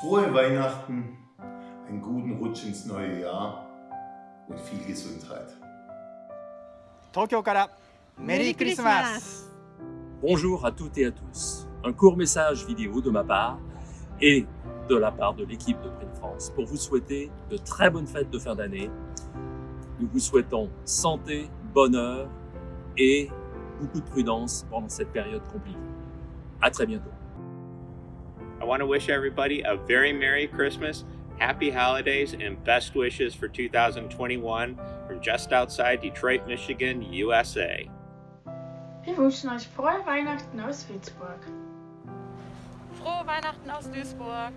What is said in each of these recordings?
Frohe Weihnachten, einen guten Rutsch ins neue Jahr und viel Gesundheit. Tokyo Merry Christmas! Bonjour à toutes et à tous. Un court message vidéo de ma part et de la part de l'équipe de Print France pour vous souhaiter de très bonnes fêtes de fin d'année. Nous vous souhaitons santé, bonheur et beaucoup de prudence pendant cette période compliquée. À très bientôt. I want to wish everybody a very Merry Christmas, Happy Holidays, and best wishes for 2021 from just outside Detroit, Michigan, USA. Wir wünschen euch frohe Weihnachten aus Würzburg. Frohe Weihnachten aus Duisburg.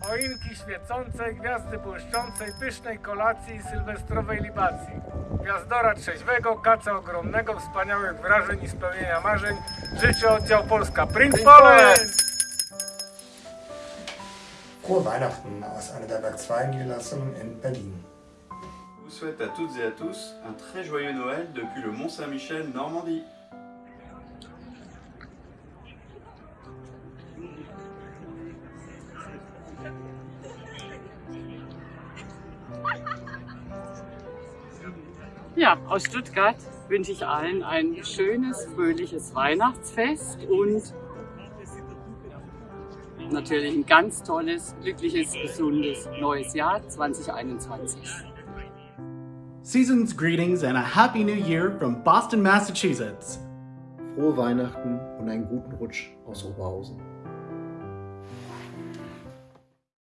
Choinki świecącej, gwiazdy błyszczącej, pysznej kolacji i sylwestrowej libacji. Gwiazdora trzeźwego, kaca ogromnego, wspaniałych wrażeń i spełnienia marzeń. Życzę oddział Polska Print Poland! Frohe Weihnachten aus einer der Werk 2 Niederlassungen in Berlin. Je vous souhaite à toutes et à tous un très joyeux Noël depuis le Mont Saint-Michel, Normandie. Ja, aus Stuttgart wünsche ich allen ein schönes, fröhliches Weihnachtsfest und natürlich ein ganz tolles, glückliches, gesundes neues Jahr 2021. Season's greetings and a happy new year from Boston, Massachusetts. Frohe Weihnachten und einen guten Rutsch aus Oberhausen.